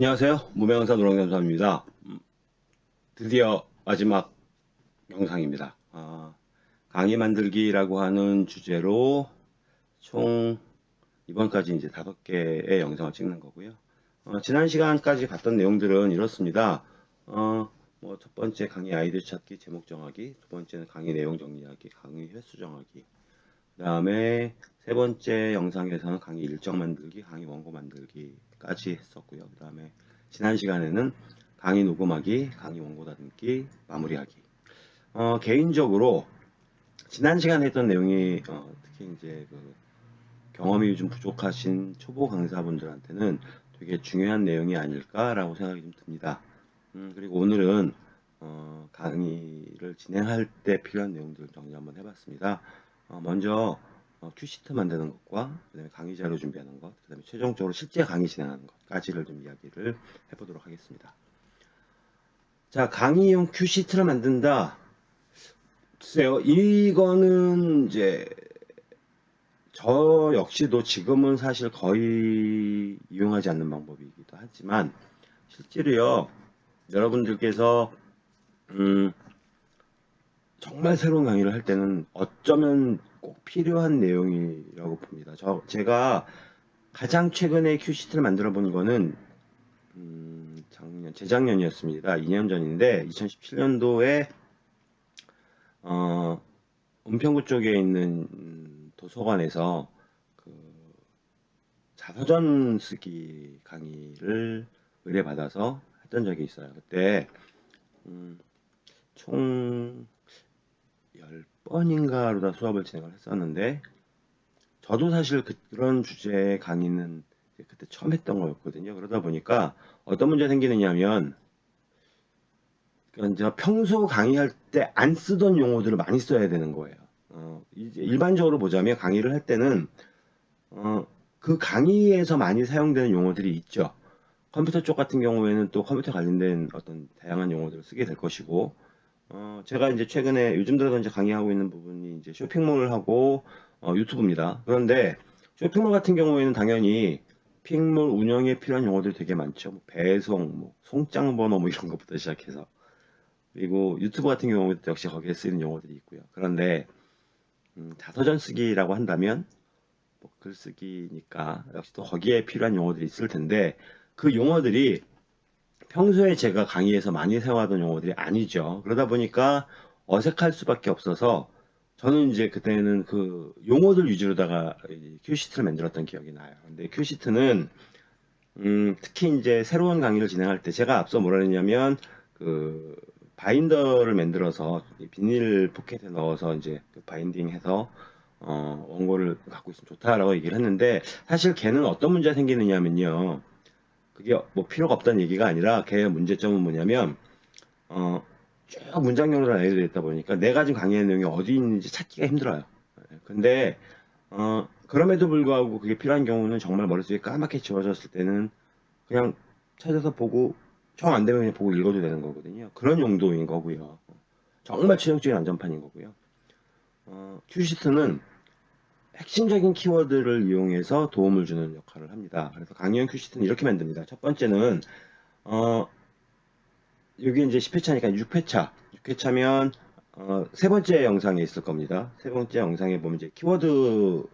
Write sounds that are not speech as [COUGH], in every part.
안녕하세요. 무명사 노랑연사입니다. 드디어 마지막 영상입니다. 아, 강의 만들기 라고 하는 주제로 총 이번까지 이제 다섯 개의 영상을 찍는 거고요. 어, 지난 시간까지 봤던 내용들은 이렇습니다. 어, 뭐 첫 번째 강의 아이디어 찾기, 제목 정하기, 두 번째는 강의 내용 정리하기, 강의 횟수 정하기, 그 다음에 세 번째 영상에서는 강의 일정 만들기, 강의 원고 만들기까지 했었고요. 그 다음에 지난 시간에는 강의 녹음하기, 강의 원고 다듬기, 마무리하기. 어, 개인적으로 지난 시간에 했던 내용이 어, 특히 이제 그 경험이 좀 부족하신 초보 강사분들한테는 되게 중요한 내용이 아닐까라고 생각이 좀 듭니다. 음, 그리고 오늘은 어, 강의를 진행할 때 필요한 내용들을 정리 한번 해봤습니다. 어, 먼저 어, 큐시트 만드는 것과 그다음에 강의 자료 준비하는 것, 그다음에 최종적으로 실제 강의 진행하는 것까지를 좀 이야기를 해보도록 하겠습니다. 자, 강의용 큐시트를 만든다. 글쎄요, 이거는 이제 저 역시도 지금은 사실 거의 이용하지 않는 방법이기도 하지만 실제로요 여러분들께서 음, 정말 새로운 강의를 할 때는 어쩌면 꼭 필요한 내용이라고 봅니다. 저 제가 가장 최근에 큐시트를 만들어 본 거는 음, 작년 재작년이었습니다. 2년 전인데 2017년도에 어, 은평구 쪽에 있는 도서관에서 그 자서전 쓰기 강의를 의뢰받아서 했던 적이 있어요. 그때 음, 총 10번 인가로다 수업을 진행을 했었는데 저도 사실 그, 런 주제의 강의는 그때 처음 했던 거였거든요. 그러다 보니까 어떤 문제가 생기느냐면 제가 평소 강의할 때 안 쓰던 용어들을 많이 써야 되는 거예요. 어, 일반적으로 보자면 강의를 할 때는 어, 그 강의에서 많이 사용되는 용어들이 있죠. 컴퓨터 쪽 같은 경우에는 또 컴퓨터 관련된 어떤 다양한 용어들을 쓰게 될 것이고 어, 제가 이제 최근에 요즘 들어서 이제 강의하고 있는 부분이 이제 쇼핑몰을 하고 어, 유튜브입니다. 그런데 쇼핑몰 같은 경우에는 당연히 핑몰 운영에 필요한 용어들이 되게 많죠. 뭐 배송, 뭐 송장 번호 뭐 이런 것부터 시작해서 그리고 유튜브 같은 경우도 역시 거기에 쓰이는 용어들이 있고요. 그런데 음, 자서전 쓰기라고 한다면 뭐 글쓰기니까 역시 또 거기에 필요한 용어들이 있을 텐데 그 용어들이 평소에 제가 강의에서 많이 사용하던 용어들이 아니죠. 그러다 보니까 어색할 수밖에 없어서 저는 이제 그때는 그 용어들 위주로다가 큐시트를 만들었던 기억이 나요. 근데 큐시트는 음, 특히 이제 새로운 강의를 진행할 때 제가 앞서 뭐라 했냐면 그 바인더를 만들어서 비닐 포켓에 넣어서 이제 그 바인딩해서 어, 원고를 갖고 있으면 좋다라고 얘기를 했는데 사실 걔는 어떤 문제가 생기느냐면요. 그게 뭐 필요가 없다는 얘기가 아니라 걔의 문제점은 뭐냐면 어, 쭉 문장용으로 알려져 있다 보니까 내가 지금 강의하는 내용이 어디 있는지 찾기가 힘들어요. 근데 어, 그럼에도 불구하고 그게 필요한 경우는 정말 머릿속에 까맣게 지워졌을 때는 그냥 찾아서 보고 정안 되면 그냥 보고 읽어도 되는 거거든요. 그런 용도인 거고요. 정말 최종적인 안전판인 거고요. 어, 큐시트는 핵심적인 키워드를 이용해서 도움을 주는 역할을 합니다. 그래서 강의형 큐시트는 이렇게 만듭니다. 첫 번째는 어, 여기 이제 10회차니까 6회차. 6회차면 어, 세 번째 영상에 있을 겁니다. 세 번째 영상에 보면 이제 키워드로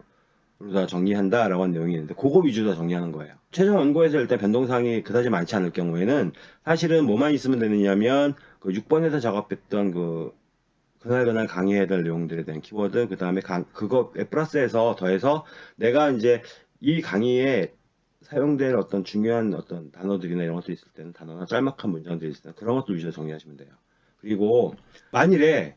다 정리한다 라고 하는 내용이 있는데 그거 위주로 다 정리하는 거예요. 최종 원고에서 일단 변동사항이 그다지 많지 않을 경우에는 사실은 뭐만 있으면 되느냐면 그 6번에서 작업했던 그 그날 그날 강의해야 될 내용들에 대한 키워드 그 다음에 그거 플러스해서 더해서 내가 이제 이 강의에 사용될 어떤 중요한 어떤 단어들이나 이런 것도 있을 때는 단어나 짤막한 문장들이 있을 때는 그런 것도 위주로 정리하시면 돼요. 그리고 만일에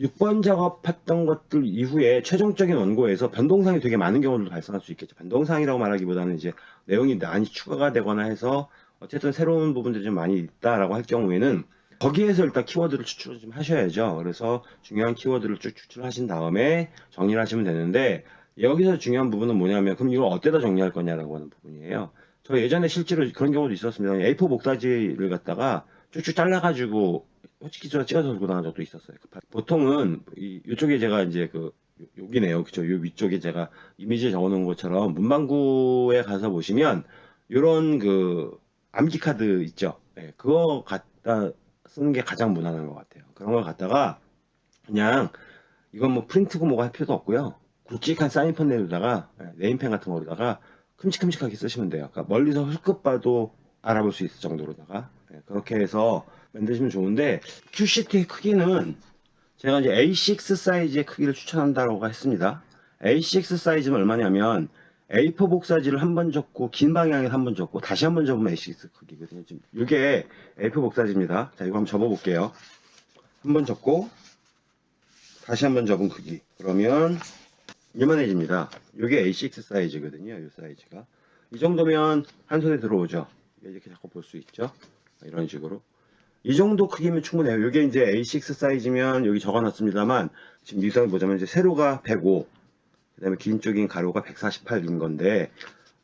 6번 작업했던 것들 이후에 최종적인 원고에서 변동사항이 되게 많은 경우도 발생할 수 있겠죠. 변동사항이라고 말하기보다는 이제 내용이 많이 추가가 되거나 해서 어쨌든 새로운 부분들이 좀 많이 있다라고 할 경우에는 거기에서 일단 키워드를 추출을 좀 하셔야죠. 그래서 중요한 키워드를 쭉 추출하신 다음에 정리를 하시면 되는데 여기서 중요한 부분은 뭐냐면 그럼 이걸 어디다 정리할 거냐라고 하는 부분이에요. 저 예전에 실제로 그런 경우도 있었습니다. A4 목사지를 갖다가 쭉쭉 잘라가지고 솔직히 저 찍어서 들고 나간 적도 있었어요. 보통은 이, 이쪽에 제가 이제 그 여기네요. 그쵸. 요 위쪽에 제가 이미지 적어놓은 것처럼 문방구에 가서 보시면 이런 그 암기 카드 있죠. 예, 그거 갖다 쓰는 게 가장 무난한 것 같아요. 그런 걸 갖다가 그냥 이건 뭐 프린트고 뭐가 할 필요도 없고요. 굵직한 사인펜 내로다가 예, 네임펜 같은 거로다가 큼직큼직하게 쓰시면 돼요. 그러니까 멀리서 흙급 봐도 알아볼 수 있을 정도로다가 예, 그렇게 해서 만드시면 좋은데 QCT의 크기는 제가 이제 A6 사이즈의 크기를 추천한다고 했습니다. A6 사이즈는 얼마냐면 A4 복사지를 한 번 접고 긴 방향에 한번 접고 다시 한 번 접으면 A6 크기거든요. 지금 이게 A4 복사지입니다. 자 이거 한번 접어볼게요. 한 번 접고 다시 한 번 접은 크기. 그러면 이만해집니다. 이게 A6 사이즈거든요. 이 사이즈가 이 정도면 한 손에 들어오죠. 이렇게 자꾸 볼 수 있죠. 이런 식으로. 이 정도 크기면 충분해요. 이게 이제 A6 사이즈면 여기 적어놨습니다만 지금 유상을 보자면 이제 세로가 105, 그 다음에 긴 쪽인 가로가 148인 건데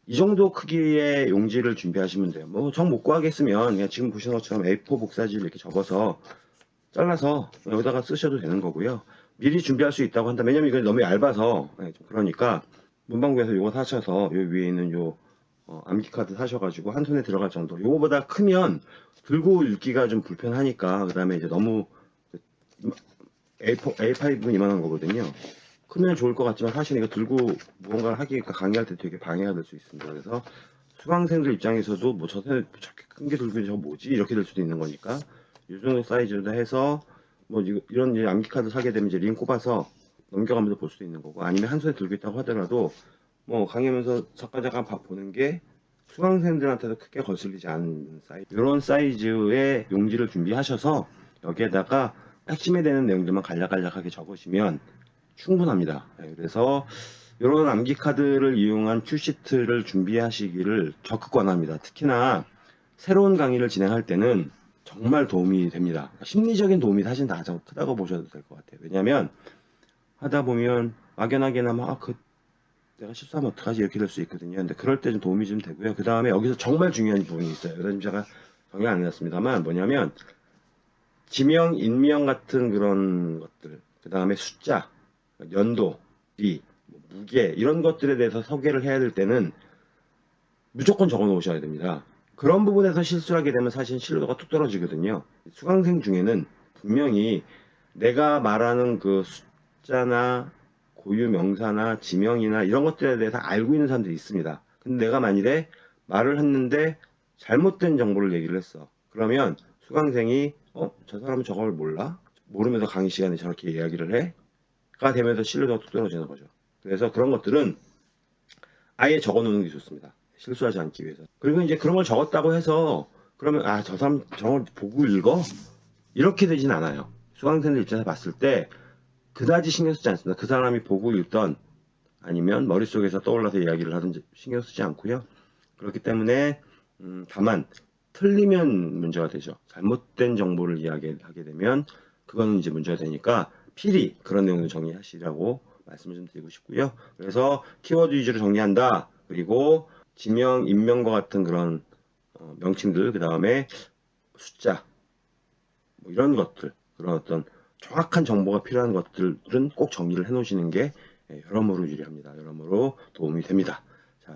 이 정도 크기의 용지를 준비하시면 돼요. 뭐 정 못 구하겠으면 그냥 지금 보시는 것처럼 A4 복사지를 이렇게 접어서 잘라서 여기다가 쓰셔도 되는 거고요. 미리 준비할 수 있다고 한다. 왜냐면 이건 너무 얇아서 네, 좀 그러니까 문방구에서 이거 사셔서 요 위에 있는 요 어, 암기 카드 사셔가지고 한 손에 들어갈 정도. 요거보다 크면 들고 읽기가 좀 불편하니까 그 다음에 이제 너무 A4, A5는 이만한 거거든요. 크면 좋을 것 같지만 사실 이거 들고 무언가를 하기가 강의할 때 되게 방해가 될 수 있습니다. 그래서 수강생들 입장에서도 뭐 저새 저렇게 큰 걸 들고 저 뭐지 이렇게 될 수도 있는 거니까 이 정도 사이즈로 해서 뭐 이런 암기 카드 사게 되면 이제 링 꼽아서 넘겨가면서 볼 수도 있는 거고 아니면 한 손에 들고 있다고 하더라도 뭐 강의하면서 잠깐 잠깐 봐- 보는 게 수강생들한테도 크게 거슬리지 않는 사이즈 이런 사이즈의 용지를 준비하셔서 여기에다가 핵심에 되는 내용들만 간략간략하게 적으시면 충분합니다. 네, 그래서 이런 암기 카드를 이용한 큐시트를 준비하시기를 적극 권합니다. 특히나 새로운 강의를 진행할 때는 정말 도움이 됩니다. 심리적인 도움이 사실 가장 크다고 보셔도 될 것 같아요. 왜냐하면 하다 보면 막연하게나 막 아, 그 내가 실수하면 어떡하지 이렇게 될 수 있거든요. 근데 그럴 때 좀 도움이 좀 되고요. 그 다음에 여기서 정말 중요한 부분이 있어요. 그래서 제가 정리 안 해놨습니다만 뭐냐면 지명, 인명 같은 그런 것들, 그 다음에 숫자, 연도, 비, 뭐 무게 이런 것들에 대해서 소개를 해야 될 때는 무조건 적어 놓으셔야 됩니다. 그런 부분에서 실수를 하게 되면 사실 신뢰도가 뚝 떨어지거든요. 수강생 중에는 분명히 내가 말하는 그 숫자나 고유 명사나 지명이나 이런 것들에 대해서 알고 있는 사람들이 있습니다. 근데 내가 만일에 말을 했는데 잘못된 정보를 얘기를 했어. 그러면 수강생이 어? 저 사람은 저걸 몰라? 모르면서 강의 시간에 저렇게 이야기를 해? 가 되면서 신뢰도가 뚝 떨어지는 거죠. 그래서 그런 것들은 아예 적어 놓는 게 좋습니다. 실수하지 않기 위해서. 그리고 이제 그런 걸 적었다고 해서 그러면 아 저 사람 저걸 보고 읽어? 이렇게 되진 않아요. 수강생들 입장에서 봤을 때 그다지 신경 쓰지 않습니다. 그 사람이 보고 읽던 아니면 머릿속에서 떠올라서 이야기를 하든지 신경 쓰지 않고요. 그렇기 때문에 음, 다만 틀리면 문제가 되죠. 잘못된 정보를 이야기하게 되면 그거는 이제 문제가 되니까 필히 그런 내용을 정리하시라고 말씀을 좀 드리고 싶고요. 그래서 키워드 위주로 정리한다. 그리고 지명, 인명과 같은 그런 어, 명칭들, 그 다음에 숫자, 뭐 이런 것들, 그런 어떤 정확한 정보가 필요한 것들은 꼭 정리를 해 놓으시는 게 예, 여러모로 유리합니다. 여러모로 도움이 됩니다.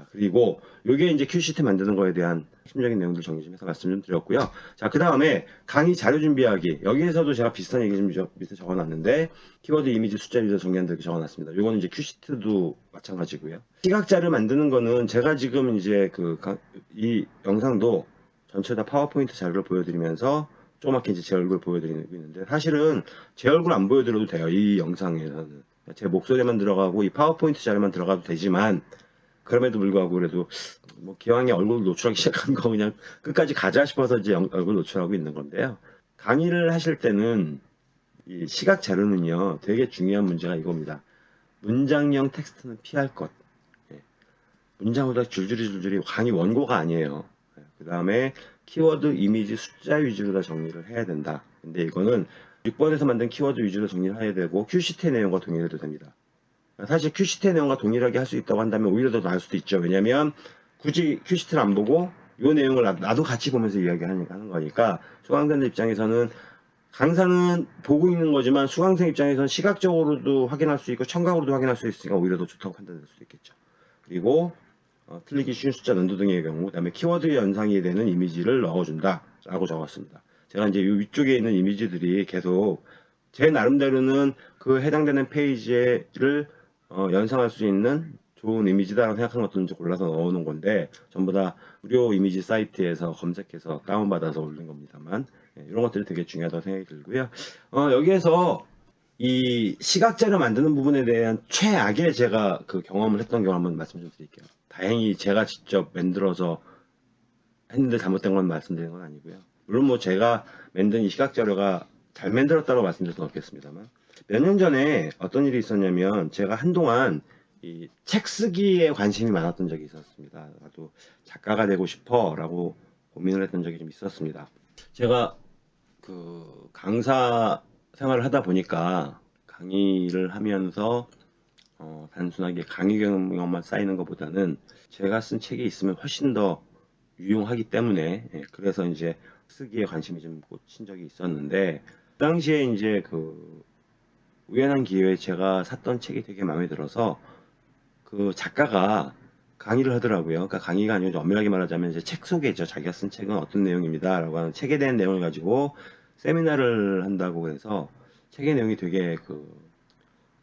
자, 그리고 이게 이제 큐시트 만드는 거에 대한 핵심적인 내용들 정리 좀 해서 말씀 좀 드렸고요. 자, 그 다음에 강의 자료 준비하기. 여기에서도 제가 비슷한 얘기 좀 저- 밑에 적어놨는데, 키워드 이미지 숫자 위에서 정리한다 이렇게 적어놨습니다. 이거는 이제 큐시트도 마찬가지고요. 시각자료 만드는 거는 제가 지금 이제 그, 강- 이 영상도 전체 다 파워포인트 자료를 보여드리면서 조그맣게 이제 제 얼굴 보여드리고 있는데, 사실은 제 얼굴 안 보여드려도 돼요. 이 영상에서는. 제 목소리만 들어가고 이 파워포인트 자료만 들어가도 되지만, 그럼에도 불구하고 그래도 뭐 기왕에 얼굴 노출하기 [LAUGHS] 시작한 거 그냥 끝까지 가자 싶어서 이제 영- 얼굴 노출하고 있는 건데요. 강의를 하실 때는 이 시각 자료는요 되게 중요한 문제가 이겁니다. 문장형 텍스트는 피할 것. 예. 문장보다 줄줄이 줄줄이 강의 원고가 아니에요. 그 다음에 키워드, 이미지, 숫자 위주로 다 정리를 해야 된다. 근데 이거는 6번에서 만든 키워드 위주로 정리를 해야 되고 큐시트의 내용과 동일해도 됩니다. 사실 큐시트의 내용과 동일하게 할 수 있다고 한다면 오히려 더 나을 수도 있죠. 왜냐하면 굳이 큐시트를 안 보고 이 내용을 나- 나도 같이 보면서 이야기하는 하는 거니까 수강생들 입장에서는 강사는 보고 있는 거지만 수강생 입장에서는 시각적으로도 확인할 수 있고 청각으로도 확인할 수 있으니까 오히려 더 좋다고 판단될 수도 있겠죠. 그리고 어, 틀리기 쉬운 숫자 연도 등의 경우, 그 다음에 키워드 연상이 되는 이미지를 넣어준다 라고 적었습니다. 제가 이제 이 위쪽에 있는 이미지들이 계속 제 나름대로는 그 해당되는 페이지를 어, 연상할 수 있는 좋은 이미지다라고 생각하는 것들을 골라서 넣어놓은 건데 전부 다 무료 이미지 사이트에서 검색해서 다운받아서 올린 겁니다만 예, 이런 것들이 되게 중요하다고 생각이 들고요. 어, 여기에서 이 시각자료 만드는 부분에 대한 최악의 제가 그 경험을 했던 경우 한번 말씀 좀 드릴게요. 다행히 제가 직접 만들어서 했는데 잘못된 건 말씀드리는 건 아니고요. 물론 뭐 제가 만든 이 시각자료가 잘 만들었다고 말씀드릴 수는 없겠습니다만 몇 년 전에 어떤 일이 있었냐면 제가 한동안 이 책 쓰기에 관심이 많았던 적이 있었습니다. 나도 작가가 되고 싶어라고 고민을 했던 적이 좀 있었습니다. 제가 그 강사 생활을 하다 보니까 강의를 하면서 어, 단순하게 강의 경험만 쌓이는 것보다는 제가 쓴 책이 있으면 훨씬 더 유용하기 때문에 예, 그래서 이제 쓰기에 관심이 좀 꽂힌 적이 있었는데 그 당시에 이제 그 우연한 기회에 제가 샀던 책이 되게 마음에 들어서 그 작가가 강의를 하더라고요. 그러니까 강의가 아니고 좀 엄밀하게 말하자면 이제 책 소개죠. 자기가 쓴 책은 어떤 내용입니다 라고 하는 책에 대한 내용을 가지고 세미나를 한다고 해서 책의 내용이 되게 그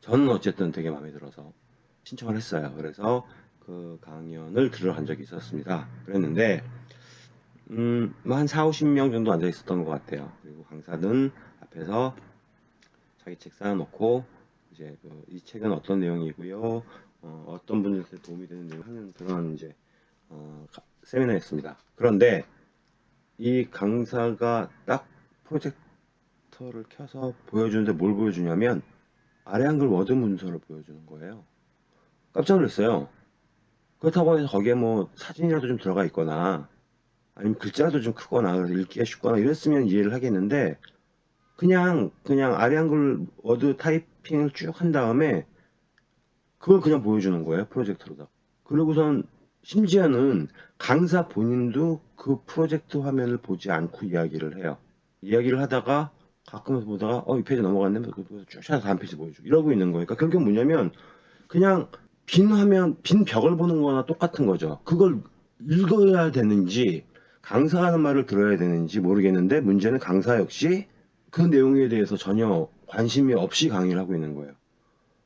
저는 어쨌든 되게 마음에 들어서 신청을 했어요. 그래서 그 강연을 들어간 적이 있었습니다. 그랬는데 음, 뭐한 4, 50명 정도 앉아 있었던 것 같아요. 그리고 강사는 앞에서 자기 책 쌓아놓고 이제 그 이 책은 어떤 내용이고요. 어, 떤 분들한테 도움이 되는 내용 하는 그런 이제 어, 가- 세미나였습니다. 그런데 이 강사가 딱 프로젝터를 켜서 보여주는데 뭘 보여주냐면 아래 한글 워드 문서를 보여주는 거예요. 깜짝 놀랐어요. 그렇다고 해서 거기에 뭐 사진이라도 좀 들어가 있거나 아니면 글자라도 좀 크거나 읽기가 쉽거나 이랬으면 이해를 하겠는데 그냥 그냥 아래 한글 워드 타이핑을 쭉 한 다음에 그걸 그냥 보여주는 거예요 프로젝터로다. 그리고선 심지어는 강사 본인도 그 프로젝트 화면을 보지 않고 이야기를 해요. 이야기를 하다가 가끔 보다가 어 이 페이지 넘어갔네 쭉 해서 다음 페이지 보여주고 이러고 있는 거예요. 그러니까 결국 뭐냐면 그냥 빈 화면 빈 벽을 보는 거나 똑같은 거죠. 그걸 읽어야 되는지 강사가 하는 말을 들어야 되는지 모르겠는데 문제는 강사 역시 그 내용에 대해서 전혀 관심이 없이 강의를 하고 있는 거예요.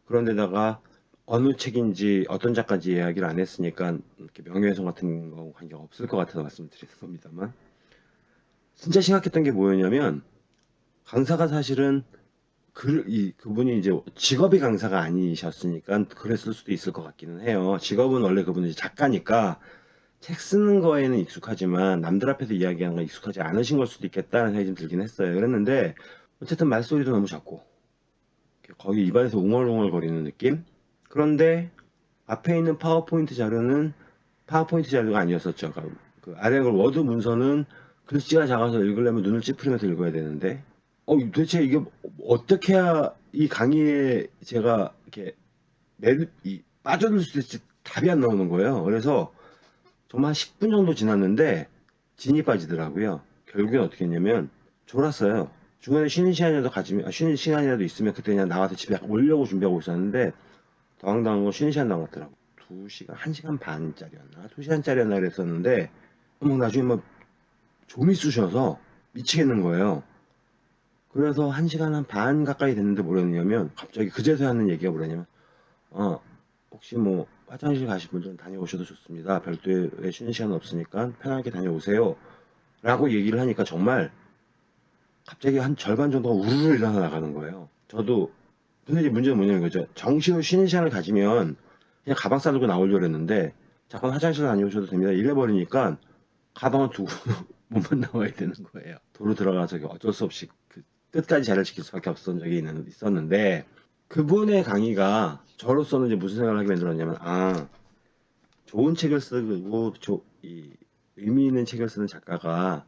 그런데다가 어느 책인지 어떤 작가인지 이야기를 안 했으니까 이렇게 명예훼손 같은 거 관계가 없을 것 같아서 말씀드리는 겁니다만 진짜 심각했던 게 뭐였냐면 강사가 사실은 그, 이, 그분이 이제 직업이 강사가 아니셨으니까 그랬을 수도 있을 것 같기는 해요. 직업은 원래 그분이 작가니까 책 쓰는 거에는 익숙하지만 남들 앞에서 이야기하는 건 익숙하지 않으신 걸 수도 있겠다는 생각이 좀 들긴 했어요. 그랬는데 어쨌든 말소리도 너무 작고 거기 입안에서 웅얼웅얼 거리는 느낌? 그런데 앞에 있는 파워포인트 자료는 파워포인트 자료가 아니었었죠. 그- 그 아래 그 워드 문서는 글씨가 작아서 읽으려면 눈을 찌푸리면서 읽어야 되는데 어 도대체 이게 어떻게 해야 이 강의에 제가 이렇게 매- 빠져들 수 있을지 답이 안 나오는 거예요. 그래서 정말 한 10분 정도 지났는데 진이 빠지더라고요. 결국엔 어떻게 했냐면 졸았어요. 중간에 쉬는 시간이라도 가지면 아, 쉬는 시간이라도 있으면 그때 그냥 나와서 집에 오려고 준비하고 있었는데 당황당한 거 쉬는 시간 남았더라고. 2시간, 1시간 반짜리였나? 2시간짜리였나 그랬었는데 뭐 나중에 막 좀이 쑤셔서 미치겠는 거예요. 그래서 1시간 한 반 가까이 됐는데 뭐랬냐면 갑자기 그제서야 하는 얘기가 뭐랬냐면 어 혹시 뭐 화장실 가실 분들은 다녀오셔도 좋습니다. 별도의 쉬는 시간 없으니까 편하게 다녀오세요. 라고 얘기를 하니까 정말 갑자기 한 절반 정도가 우르르 일어나 나가는 거예요. 저도 근데 이제 문제는 뭐냐면 거죠. 정시로 쉬는 시간을 가지면 그냥 가방 싸들고 나오려고 했는데 잠깐 화장실 다녀오셔도 됩니다. 이래버리니까 가방을 두고 [LAUGHS] 몸만 나와야 되는 거예요. 도로 들어가서 어쩔 수 없이 그 끝까지 자리를 지킬 수밖에 없었던 적이 있는- 있었는데 그분의 강의가 저로서는 이제 무슨 생각을 하게 만들었냐면 아 좋은 책을 쓰고 조- 이 의미 있는 책을 쓰는 작가가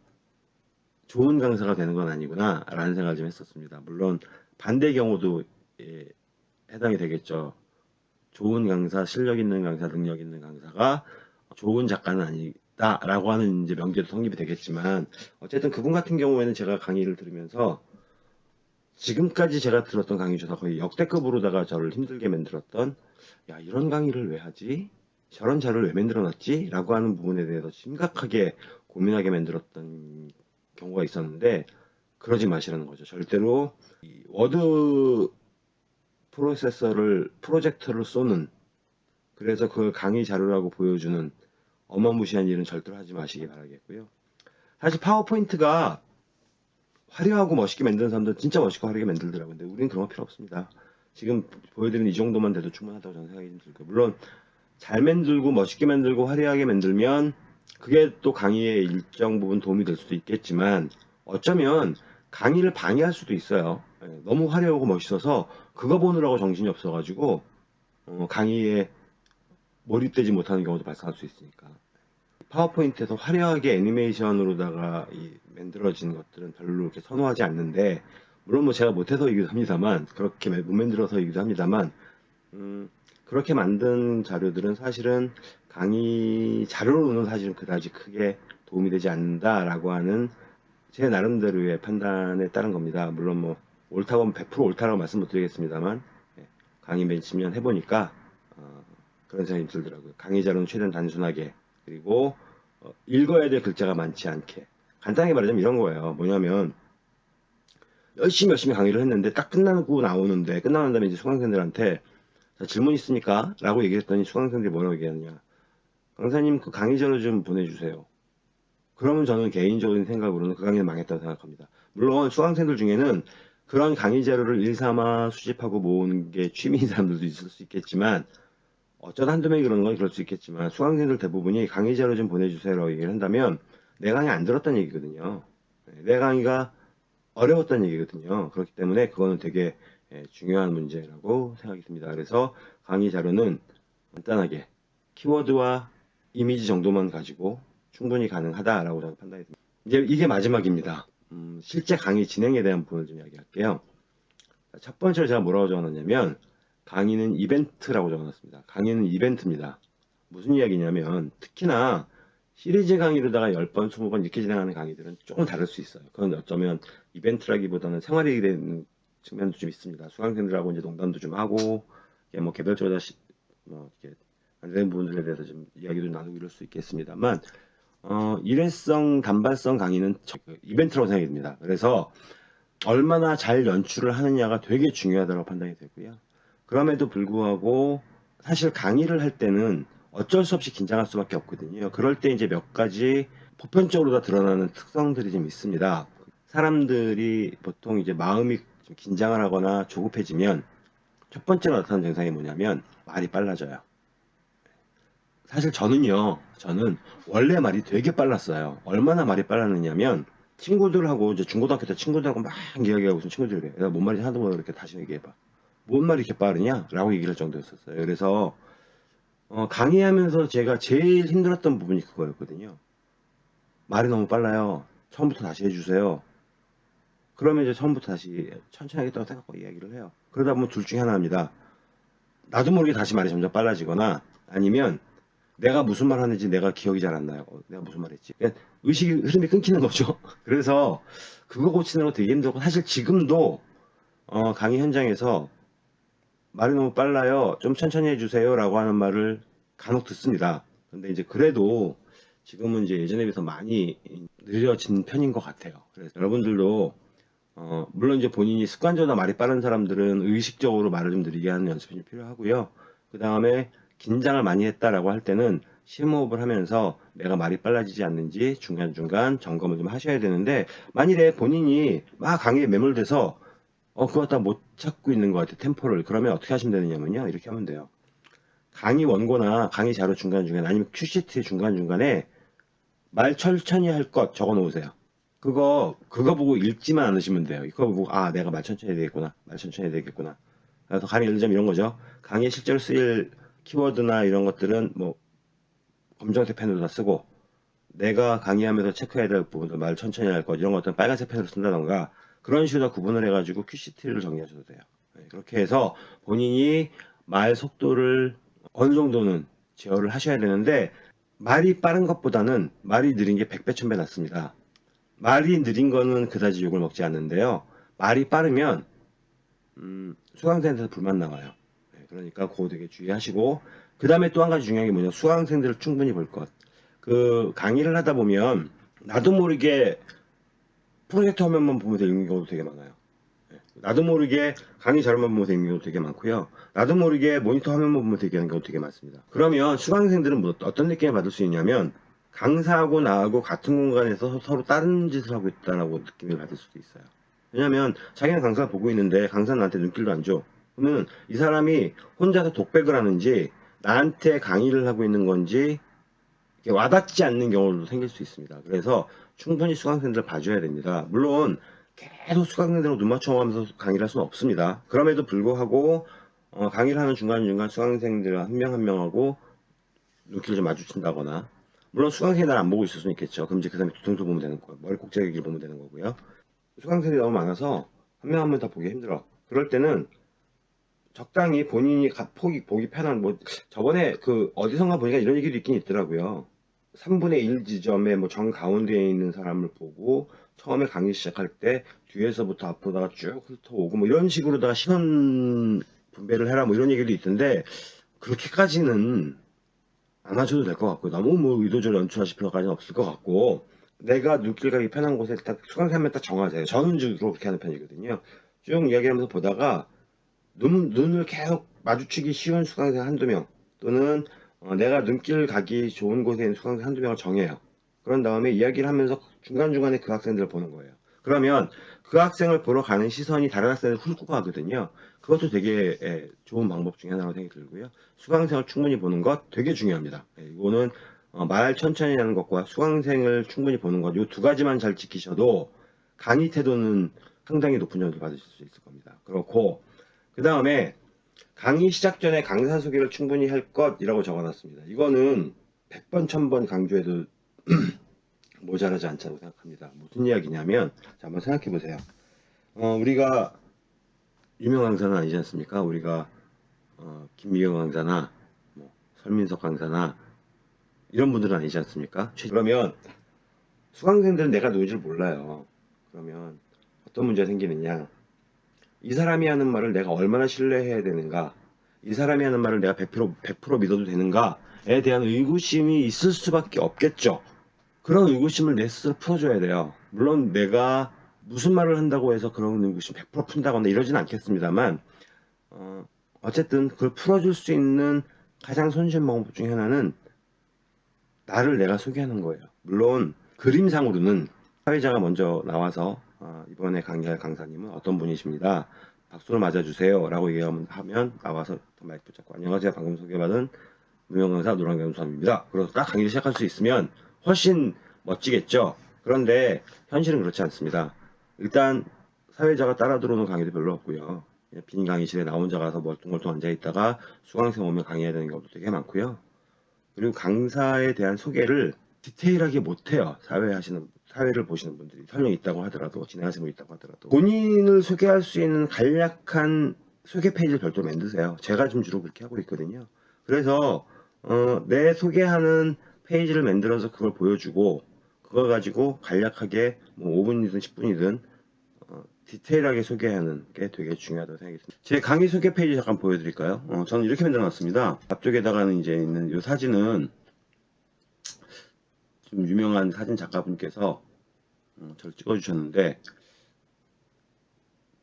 좋은 강사가 되는 건 아니구나 라는 생각을 좀 했었습니다. 물론 반대 경우도 예, 해당이 되겠죠. 좋은 강사, 실력 있는 강사, 능력 있는 강사가 좋은 작가는 아니다 라고 하는 이제 명제도 성립이 되겠지만 어쨌든 그분 같은 경우에는 제가 강의를 들으면서 지금까지 제가 들었던 강의 중에서 거의 역대급으로다가 저를 힘들게 만들었던 야 이런 강의를 왜 하지? 저런 자료를 왜 만들어 놨지? 라고 하는 부분에 대해서 심각하게 고민하게 만들었던 경우가 있었는데 그러지 마시라는 거죠. 절대로 이 워드 프로세서를 프로젝터를 쏘는 그래서 그걸 강의 자료라고 보여주는 어마무시한 일은 절대로 하지 마시기 바라겠고요. 사실 파워포인트가 화려하고 멋있게 만드는 사람들 진짜 멋있고 화려하게 만들더라고요. 근데 우리는 그런 거 필요 없습니다. 지금 보여드리는 이 정도만 돼도 충분하다고 저는 생각이 들고요. 물론 잘 만들고 멋있게 만들고 화려하게 만들면 그게 또 강의에 일정 부분 도움이 될 수도 있겠지만 어쩌면 강의를 방해할 수도 있어요. 예, 너무 화려하고 멋있어서 그거 보느라고 정신이 없어가지고 어, 강의에 몰입되지 못하는 경우도 발생할 수 있으니까 파워포인트에서 화려하게 애니메이션으로다가 이 만들어진 것들은 별로 이렇게 선호하지 않는데 물론 뭐 제가 못해서이기도 합니다만 그렇게 못 만들어서이기도 합니다만 음, 그렇게 만든 자료들은 사실은 강의 자료로는 사실은 그다지 크게 도움이 되지 않는다라고 하는 제 나름대로의 판단에 따른 겁니다. 물론 뭐 옳다고 하면 100% 옳다라고 말씀 못 드리겠습니다만 예, 강의 몇 십 년 해보니까 어, 그런 생각이 들더라고요. 강의 자료는 최대한 단순하게 그리고 어, 읽어야 될 글자가 많지 않게 간단하게 말하자면 이런 거예요. 뭐냐면 열심히 열심히 강의를 했는데 딱 끝나고 나오는데 끝나는 다음에 이제 수강생들한테 자, 질문 있습니까? 라고 얘기했더니 수강생들이 뭐라고 얘기하느냐 강사님 그 강의 자료 좀 보내주세요. 그러면 저는 개인적인 생각으로는 그 강의는 망했다고 생각합니다. 물론 수강생들 중에는 그런 강의 자료를 일삼아 수집하고 모으는 게 취미인 사람들도 있을 수 있겠지만 어쩌다 한두 명이 그러는 건 그럴 수 있겠지만 수강생들 대부분이 강의 자료 좀 보내주세요라고 얘기를 한다면 내 강의 안 들었다는 얘기거든요. 네, 내 강의가 어려웠다는 얘기거든요. 그렇기 때문에 그거는 되게 예, 중요한 문제라고 생각이 듭니다. 그래서 강의 자료는 간단하게 키워드와 이미지 정도만 가지고 충분히 가능하다라고 저는 판단이 듭니다. 이제 이게 마지막입니다. 음, 실제 강의 진행에 대한 부분을 좀 이야기할게요. 첫 번째로 제가 뭐라고 적어놨냐면 강의는 이벤트라고 적어놨습니다. 강의는 이벤트입니다. 무슨 이야기냐면 특히나 시리즈 강의로다가 10번, 20번 이렇게 진행하는 강의들은 조금 다를 수 있어요. 그건 어쩌면 이벤트라기보다는 생활이 되는 측면도 좀 있습니다. 수강생들하고 이제 농담도 좀 하고, 뭐 개별적으로 시, 뭐 이렇게 안 되는 부분들에 대해서 좀 이야기도 나누고 이럴 수 있겠습니다만, 어, 일회성, 단발성 강의는 그 이벤트라고 생각이 듭니다. 그래서 얼마나 잘 연출을 하느냐가 되게 중요하다고 판단이 되고요. 그럼에도 불구하고 사실 강의를 할 때는 어쩔 수 없이 긴장할 수밖에 없거든요. 그럴 때 이제 몇 가지 보편적으로 다 드러나는 특성들이 좀 있습니다. 사람들이 보통 이제 마음이 좀 긴장을 하거나 조급해지면 첫 번째로 나타나는 증상이 뭐냐면 말이 빨라져요. 사실 저는요, 저는 원래 말이 되게 빨랐어요. 얼마나 말이 빨랐느냐면 친구들하고 이제 중고등학교 때 친구들하고 막 이야기하고 있으면 친구들이 그래. 뭔 말인지 하나도 이렇게 다시 얘기해봐. 뭔 말이 이렇게 빠르냐? 라고 얘기를 할 정도였었어요. 그래서 어, 강의하면서 제가 제일 힘들었던 부분이 그거였거든요. 말이 너무 빨라요. 처음부터 다시 해주세요. 그러면 이제 처음부터 다시 천천히 하겠다고 생각하고 이야기를 해요. 그러다 보면 둘 중에 하나입니다. 나도 모르게 다시 말이 점점 빨라지거나 아니면 내가 무슨 말 하는지 내가 기억이 잘 안 나요. 어, 내가 무슨 말 했지? 의식 흐름이 끊기는 거죠. [LAUGHS] 그래서 그거 고치는 거 되게 힘들고 사실 지금도 어, 강의 현장에서 말이 너무 빨라요. 좀 천천히 해주세요. 라고 하는 말을 간혹 듣습니다. 근데 이제 그래도 지금은 이제 예전에 비해서 많이 느려진 편인 것 같아요. 그래서 여러분들도 어, 물론 이제 본인이 습관적으로 말이 빠른 사람들은 의식적으로 말을 좀 느리게 하는 연습이 좀 필요하고요. 그 다음에 긴장을 많이 했다라고 할 때는 심호흡을 하면서 내가 말이 빨라지지 않는지 중간중간 점검을 좀 하셔야 되는데 만일에 본인이 막 강의에 매몰돼서 어 그거 다 못 찾고 있는 것 같아 템포를. 그러면 어떻게 하시면 되느냐면요. 이렇게 하면 돼요. 강의 원고나 강의 자료 중간중간 아니면 QCT 중간중간에 말 천천히 할 것 적어 놓으세요. 그거 그거 보고 읽지만 않으시면 돼요. 이거 보고 아 내가 말 천천히 해야 되겠구나. 말 천천히 해야 되겠구나. 그래서 강의 예를 들자면 이런 거죠. 강의에 실제로 쓰일 키워드나 이런 것들은 뭐 검정색 펜으로 다 쓰고 내가 강의하면서 체크해야 될 부분들 말 천천히 할 것 이런 것들은 빨간색 펜으로 쓴다던가 그런 식으로 구분을 해가지고 QCT를 정리하셔도 돼요 네, 그렇게 해서 본인이 말 속도를 어느 정도는 제어를 하셔야 되는데 말이 빠른 것보다는 말이 느린 게 100배 1000배 낫습니다 말이 느린 거는 그다지 욕을 먹지 않는데요 말이 빠르면 음, 수강생한테서 불만 나와요 그러니까 그거 되게 주의하시고 그 다음에 또 한 가지 중요한 게 뭐냐. 수강생들을 충분히 볼 것. 그 강의를 하다 보면 나도 모르게 프로젝트 화면만 보면 되는 경우도 되게 많아요. 예. 나도 모르게 강의 자료만 보면 되는 경우도 되게 많고요. 나도 모르게 모니터 화면만 보면 되는 경우도 되게 많습니다. 그러면 수강생들은 뭐 어떤 느낌을 받을 수 있냐면 강사하고 나하고 같은 공간에서 서로 다른 짓을 하고 있다라고 느낌을 받을 수도 있어요. 왜냐면 자기는 강사 보고 있는데 강사는 나한테 눈길도 안 줘. 그러면 이 사람이 혼자서 독백을 하는지 나한테 강의를 하고 있는 건지 와닿지 않는 경우도 생길 수 있습니다. 그래서 충분히 수강생들 봐줘야 됩니다. 물론 계속 수강생들하고 눈 맞춰가면서 강의를 할 수는 없습니다. 그럼에도 불구하고 어, 강의를 하는 중간중간 수강생들 한 명 한 명하고 눈길을 좀 마주친다거나 물론 수강생이 날 안 보고 있을 수는 있겠죠. 그럼 이제 그 사람이 뒤통수 보면 되는 거고요. 머리 꼭지를 보면 되는 거고요. 수강생들이 너무 많아서 한 명 한 명 다 보기 힘들어. 그럴 때는 적당히 본인이 가- 보기, 보기 편한, 뭐, 저번에 그, 어디선가 보니까 이런 얘기도 있긴 있더라고요. 3분의 1 지점에 뭐 정 가운데에 있는 사람을 보고, 처음에 강의 시작할 때, 뒤에서부터 앞으로다가 쭉 훑어오고, 뭐 이런 식으로다가 시선 분배를 해라, 뭐 이런 얘기도 있던데, 그렇게까지는 안 하셔도 될 것 같고, 너무 뭐 의도적으로 연출하실 필요까지는 없을 것 같고, 내가 눈길 가기 편한 곳에 딱 수강생 한명 딱 정하세요. 저는 주로 그렇게 하는 편이거든요. 쭉 이야기하면서 보다가, 눈, 눈을 계속 마주치기 쉬운 수강생 한두 명 또는 어, 내가 눈길 가기 좋은 곳에 수강생 한두 명을 정해요. 그런 다음에 이야기를 하면서 중간중간에 그 학생들을 보는 거예요. 그러면 그 학생을 보러 가는 시선이 다른 학생을 훑고 가거든요. 그것도 되게 예, 좋은 방법 중에 하나라고 생각이 들고요. 수강생을 충분히 보는 것 되게 중요합니다. 예, 이거는 어, 말 천천히 하는 것과 수강생을 충분히 보는 것, 이 두 가지만 잘 지키셔도 강의 태도는 상당히 높은 점수를 받으실 수 있을 겁니다. 그렇고 그 다음에 강의 시작 전에 강사 소개를 충분히 할 것이라고 적어놨습니다. 이거는 100번, 1000번 강조해도 [CLEARS THROAT] 모자라지 않다고 생각합니다. 무슨 이야기냐면, 자, 한번 생각해 보세요. 어, 우리가 유명 강사는 아니지 않습니까? 우리가 어, 김미경 강사나 뭐, 설민석 강사나 이런 분들은 아니지 않습니까? 그러면 수강생들은 내가 누군지 몰라요. 그러면 어떤 문제가 생기느냐? 이 사람이 하는 말을 내가 얼마나 신뢰해야 되는가, 이 사람이 하는 말을 내가 100%, 100% 믿어도 되는가에 대한 의구심이 있을 수밖에 없겠죠. 그런 의구심을 내 스스로 풀어줘야 돼요. 물론 내가 무슨 말을 한다고 해서 그런 의구심 100% 푼다거나 이러진 않겠습니다만, 어, 어쨌든 그걸 풀어줄 수 있는 가장 손쉬운 방법 중에 하나는 나를 내가 소개하는 거예요. 물론 그림상으로는 사회자가 먼저 나와서 아, 이번에 강의할 강사님은 어떤 분이십니다. 박수를 맞아주세요. 라고 얘기하면 하면 나와서 마이크 붙잡고 안녕하세요. 방금 소개받은 무명 강사 노랑경 수함입니다. 그래서 딱 강의를 시작할 수 있으면 훨씬 멋지겠죠. 그런데 현실은 그렇지 않습니다. 일단 사회자가 따라 들어오는 강의도 별로 없고요. 그냥 빈 강의실에 나 혼자 가서 멀뚱멀뚱 앉아 있다가 수강생 오면 강의해야 되는 경우도 되게 많고요. 그리고 강사에 대한 소개를 디테일하게 못해요. 사회 하시는 사회를 보시는 분들이 설령 있다고 하더라도 진행하시는 분 있다고 하더라도 본인을 소개할 수 있는 간략한 소개 페이지를 별도로 만드세요. 제가 좀 주로 그렇게 하고 있거든요. 그래서 어, 내 소개하는 페이지를 만들어서 그걸 보여주고 그걸 가지고 간략하게 뭐 5분이든 10분이든 어, 디테일하게 소개하는 게 되게 중요하다고 생각이 듭니다. 제 강의 소개 페이지 잠깐 보여드릴까요? 어, 저는 이렇게 만들어놨습니다. 앞쪽에다가는 이제 있는 이 사진은 좀 유명한 사진 작가분께서 음, 저를 찍어주셨는데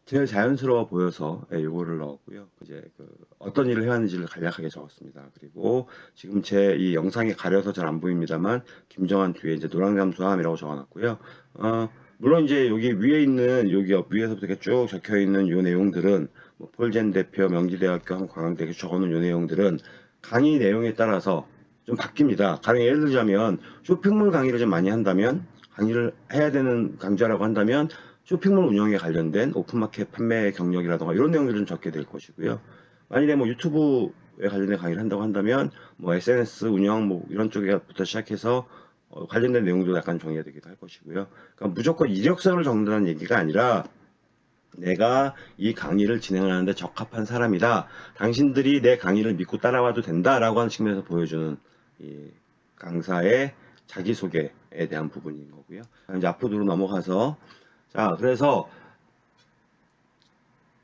제일 자연스러워 보여서 예, 요거를 넣었고요. 이제 그 어떤 일을 해왔는지를 간략하게 적었습니다. 그리고 지금 제 이 영상에 가려서 잘 안 보입니다만 김정한 뒤에 이제 노랑잠수함이라고 적어놨고요. 어, 물론 이제 여기 위에 있는 여기 옆 위에서부터 쭉 적혀 있는 요 내용들은 뭐 폴젠 대표, 명지대학교, 한국관광대학교 적어놓은 요 내용들은 강의 내용에 따라서 좀 바뀝니다. 가령 예를 들자면 쇼핑몰 강의를 좀 많이 한다면 강의를 해야 되는 강좌라고 한다면 쇼핑몰 운영에 관련된 오픈마켓 판매 경력이라던가 이런 내용들을 좀 적게 될 것이고요. 만일에 뭐 유튜브에 관련된 강의를 한다고 한다면 뭐 SNS 운영 뭐 이런 쪽에부터 시작해서 어, 관련된 내용도 약간 정리가 되기도 할 것이고요. 그러니까 무조건 이력서를 적는다는 얘기가 아니라 내가 이 강의를 진행하는데 적합한 사람이다. 당신들이 내 강의를 믿고 따라와도 된다라고 하는 측면에서 보여주는 이 강사의 자기소개에 대한 부분인 거고요. 이제 앞으로 넘어가서 자 그래서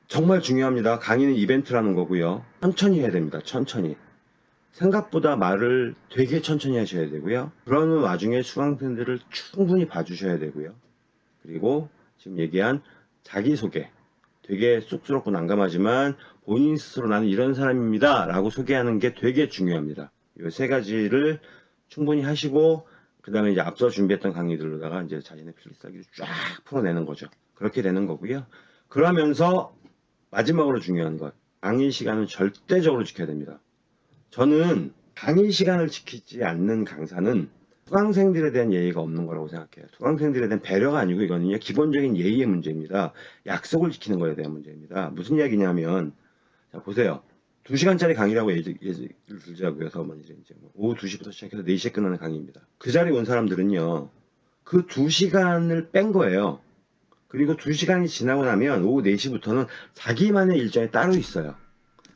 정말 중요합니다. 강의는 이벤트라는 거고요. 천천히 해야 됩니다. 천천히. 생각보다 말을 되게 천천히 하셔야 되고요. 그러는 와중에 수강생들을 충분히 봐주셔야 되고요. 그리고 지금 얘기한 자기소개. 되게 쑥스럽고 난감하지만 본인 스스로 나는 이런 사람입니다. 라고 소개하는 게 되게 중요합니다. 이 세 가지를 충분히 하시고, 그 다음에 이제 앞서 준비했던 강의들로다가 이제 자신의 필기사기를 쫙 풀어내는 거죠. 그렇게 되는 거고요. 그러면서 마지막으로 중요한 것. 강의 시간은 절대적으로 지켜야 됩니다. 저는 강의 시간을 지키지 않는 강사는 수강생들에 대한 예의가 없는 거라고 생각해요. 수강생들에 대한 배려가 아니고 이거는요 기본적인 예의의 문제입니다. 약속을 지키는 거에 대한 문제입니다. 무슨 이야기냐면 자 보세요. 2시간짜리 강의라고 예를 예를 들자고요. 그래서 뭐 이제 뭐 오후 2시부터 시작해서 4시에 끝나는 강의입니다. 그 자리에 온 사람들은요. 그 2시간을 뺀 거예요. 그리고 2시간이 지나고 나면 오후 4시부터는 자기만의 일정이 따로 있어요.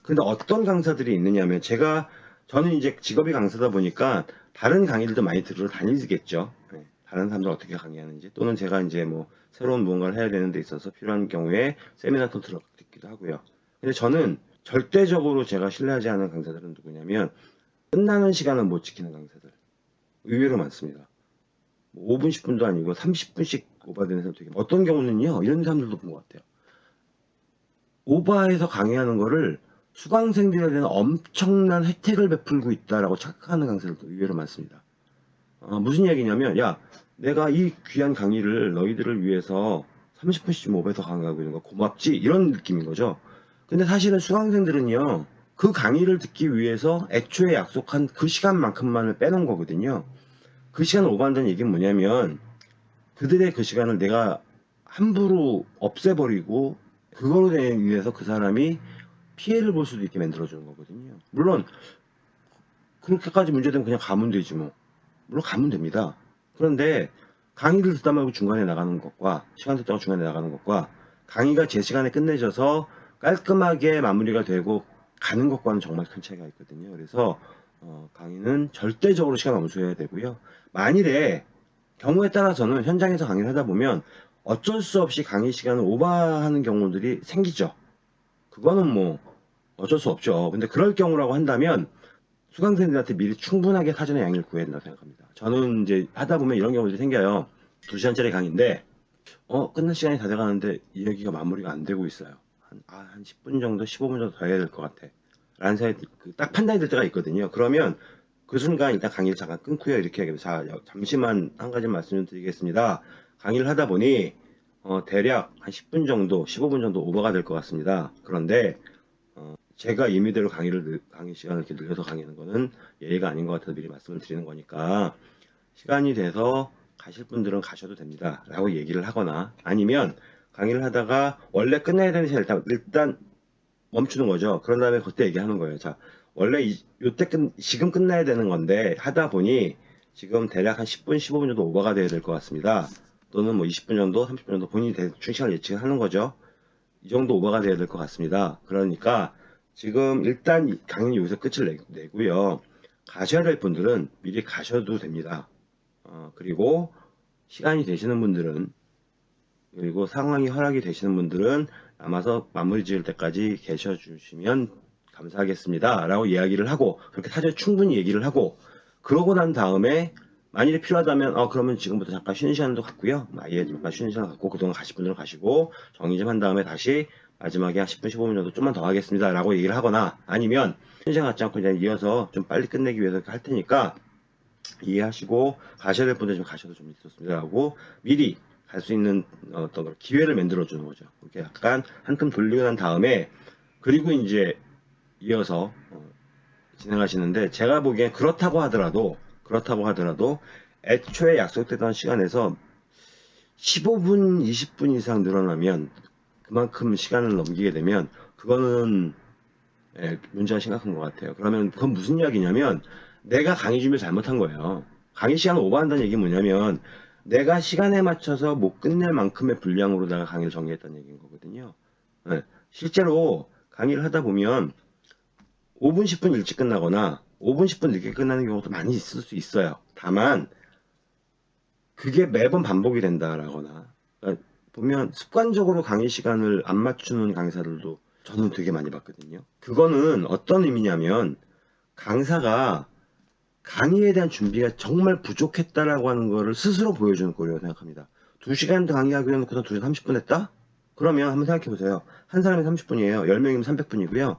근데 어떤 강사들이 있느냐면 제가 저는 이제 직업이 강사다 보니까 다른 강의들도 많이 들으러 다니겠죠. 네, 다른 사람들 어떻게 강의하는지 또는 제가 이제 뭐 새로운 무언가를 해야 되는 데 있어서 필요한 경우에 세미나도 들어 듣기도 하고요. 근데 저는 절대적으로 제가 신뢰하지 않는 강사들은 누구냐면 끝나는 시간을 못 지키는 강사들 의외로 많습니다. 뭐 5분 10분도 아니고 30분씩 오버되는 사람 되게. 어떤 경우는요 이런 사람들도 본 것 같아요. 오버해서 강의하는 거를 수강생들에 대한 엄청난 혜택을 베풀고 있다라고 착각하는 강사들도 의외로 많습니다. 어, 무슨 이야기냐면, 야, 내가 이 귀한 강의를 너희들을 위해서 30분씩 오버해서 강의하고 있는 거 고맙지? 이런 느낌인 거죠. 근데 사실은 수강생들은요, 그 강의를 듣기 위해서 애초에 약속한 그 시간만큼만을 빼놓은 거거든요. 그 시간을 오버한다는 얘기는 뭐냐면, 그들의 그 시간을 내가 함부로 없애버리고, 그거로 인해서 그 사람이 피해를 볼 수도 있게 만들어주는 거거든요. 물론 그렇게까지 문제되면 그냥 가면 되지 뭐. 물론 가면 됩니다. 그런데 강의를 듣다 말고 중간에 나가는 것과 시간 듣다가 중간에 나가는 것과 강의가 제 시간에 끝내져서 깔끔하게 마무리가 되고 가는 것과는 정말 큰 차이가 있거든요. 그래서 어, 강의는 절대적으로 시간 엄수해야 되고요. 만일에 경우에 따라서는 현장에서 강의를 하다 보면 어쩔 수 없이 강의 시간을 오버하는 경우들이 생기죠. 그거는 뭐 어쩔 수 없죠. 근데 그럴 경우라고 한다면 수강생들한테 미리 충분하게 사전에 양해를 구해야 된다고 생각합니다. 저는 이제 하다 보면 이런 경우들이 생겨요. 2시간짜리 강의인데 어 끝날 시간이 다 돼가는데 이야기가 마무리가 안 되고 있어요. 한, 아, 한 10분 정도 15분 정도 더 해야 될 것 같아. 라는 생각이 그딱 판단이 될 때가 있거든요. 그러면 그 순간 일단 강의를 잠깐 끊고요. 이렇게 하겠습니다. 자 잠시만 한 가지 말씀을 드리겠습니다. 강의를 하다 보니 어, 대략 한 10분 정도 15분 정도 오버가 될 것 같습니다. 그런데 제가 임의대로 강의를 늘- 강의 시간을 이렇게 늘려서 강의하는 거는 예의가 아닌 것 같아서 미리 말씀을 드리는 거니까 시간이 돼서 가실 분들은 가셔도 됩니다. 라고 얘기를 하거나 아니면 강의를 하다가 원래 끝내야 되는 시간 일단, 일단 멈추는 거죠. 그런 다음에 그때 얘기하는 거예요. 자, 원래 이, 요때 끝, 지금 끝나야 되는 건데 하다 보니 지금 대략 한 10분, 15분 정도 오버가 돼야 될 것 같습니다. 또는 뭐 20분 정도, 30분 정도 본인이 대충 시간을 예측을 하는 거죠. 이 정도 오버가 돼야 될 것 같습니다. 그러니까 지금 일단 이 강의 여기서 끝을 내, 내고요. 가셔야 될 분들은 미리 가셔도 됩니다. 어, 그리고 시간이 되시는 분들은 그리고 상황이 허락이 되시는 분들은 남아서 마무리 지을 때까지 계셔 주시면 감사하겠습니다. 라고 이야기를 하고 그렇게 사전 충분히 얘기를 하고 그러고 난 다음에 만일에 필요하다면 어 그러면 지금부터 잠깐 쉬는 시간도 갖고요. 뭐 아예 잠깐 쉬는 시간 갖고 그동안 가실 분들은 가시고 정리 좀 한 다음에 다시 마지막에 한 10분 15분 정도 좀만 더 하겠습니다. 라고 얘기를 하거나 아니면 쉬는 시간 갖지 않고 그냥 이어서 좀 빨리 끝내기 위해서 할 테니까 이해하시고 가셔야 될 분들 좀 가셔도 좀 좋습니다. 라고 미리 갈 수 있는 어떤 기회를 만들어 주는 거죠. 이렇게 약간 한큼 돌리고 난 다음에 그리고 이제 이어서 어, 진행하시는데 제가 보기엔 그렇다고 하더라도 그렇다고 하더라도 애초에 약속됐던 시간에서 15분, 20분 이상 늘어나면 그만큼 시간을 넘기게 되면 그거는 예, 문제가 심각한 것 같아요. 그러면 그건 무슨 이야기냐면 내가 강의 준비를 잘못한 거예요. 강의 시간을 오버한다는 얘기 뭐냐면 내가 시간에 맞춰서 못 끝낼 만큼의 분량으로 내가 강의를 정리했다는 얘기인 거거든요. 예, 실제로 강의를 하다 보면 5분, 10분 일찍 끝나거나 5분, 10분 늦게 끝나는 경우도 많이 있을 수 있어요. 다만 그게 매번 반복이 된다라거나 그러니까 보면 습관적으로 강의 시간을 안 맞추는 강사들도 저는 되게 많이 봤거든요. 그거는 어떤 의미냐면 강사가 강의에 대한 준비가 정말 부족했다라고 하는 거를 스스로 보여주는 꼴이라고 생각합니다. 2시간 강의하기로 해놓고서 2시간 30분 했다? 그러면 한번 생각해 보세요. 한 사람이 30분이에요. 10명이면 300분이고요.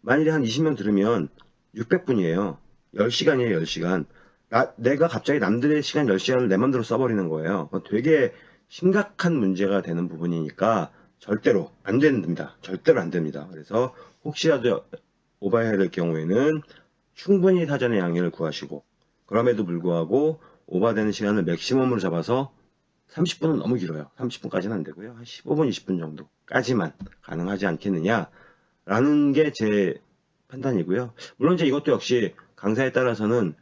만일에 한 20명 들으면 600분이에요. 10시간이에요, 10시간. 나, 내가 갑자기 남들의 시간 10시간을 내 맘대로 써버리는 거예요. 되게 심각한 문제가 되는 부분이니까 절대로 안 됩니다. 절대로 안 됩니다. 그래서 혹시라도 오버해야 될 경우에는 충분히 사전에 양해를 구하시고 그럼에도 불구하고 오버되는 시간을 맥시멈으로 잡아서 30분은 너무 길어요. 30분까지는 안 되고요. 한 15분, 20분 정도까지만 가능하지 않겠느냐라는 게 제 판단이고요. 물론 이제 이것도 역시 강사에 따라서는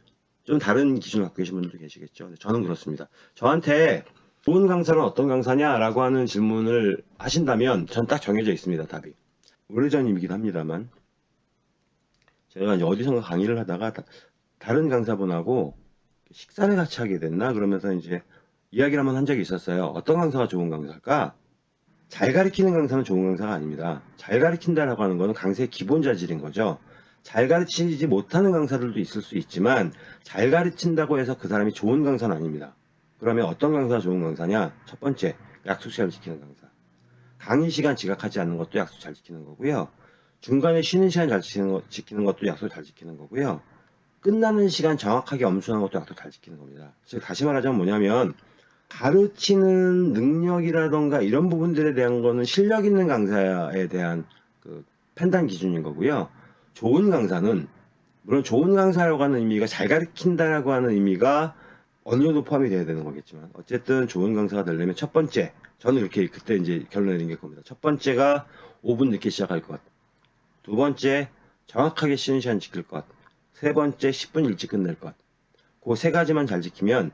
좀 다른 기준을 갖고 계신 분들도 계시겠죠. 저는 그렇습니다. 저한테 좋은 강사는 어떤 강사냐라고 하는 질문을 하신다면 전 딱 정해져 있습니다. 답이. 오래전이긴 합니다만 제가 어디선가 강의를 하다가 다, 다른 강사분하고 식사를 같이 하게 됐나 그러면서 이제 이야기를 한번 한 적이 있었어요. 어떤 강사가 좋은 강사일까? 잘 가르치는 강사는 좋은 강사가 아닙니다. 잘 가르친다라고 하는 거는 강사의 기본 자질인 거죠. 잘 가르치지 못하는 강사들도 있을 수 있지만 잘 가르친다고 해서 그 사람이 좋은 강사는 아닙니다. 그러면 어떤 강사가 좋은 강사냐? 첫 번째, 약속 시간을 지키는 강사. 강의 시간 지각하지 않는 것도 약속 잘 지키는 거고요. 중간에 쉬는 시간 잘 지키는, 거, 지키는 것도 약속 잘 지키는 거고요. 끝나는 시간 정확하게 엄수하는 것도 약속 잘 지키는 겁니다. 즉 다시 말하자면 뭐냐면 가르치는 능력이라던가 이런 부분들에 대한 거는 실력 있는 강사에 대한 그 판단 기준인 거고요. 좋은 강사는 물론 좋은 강사라고 하는 의미가 잘 가르친다라고 하는 의미가 어느 정도 포함이 돼야 되는 거겠지만 어쨌든 좋은 강사가 되려면 첫 번째 저는 이렇게 그때 이제 결론 내린 게 겁니다. 첫 번째가 5분 늦게 시작할 것. 두 번째 정확하게 쉬는 시간 지킬 것. 세 번째 10분 일찍 끝낼 것. 그 세 가지만 잘 지키면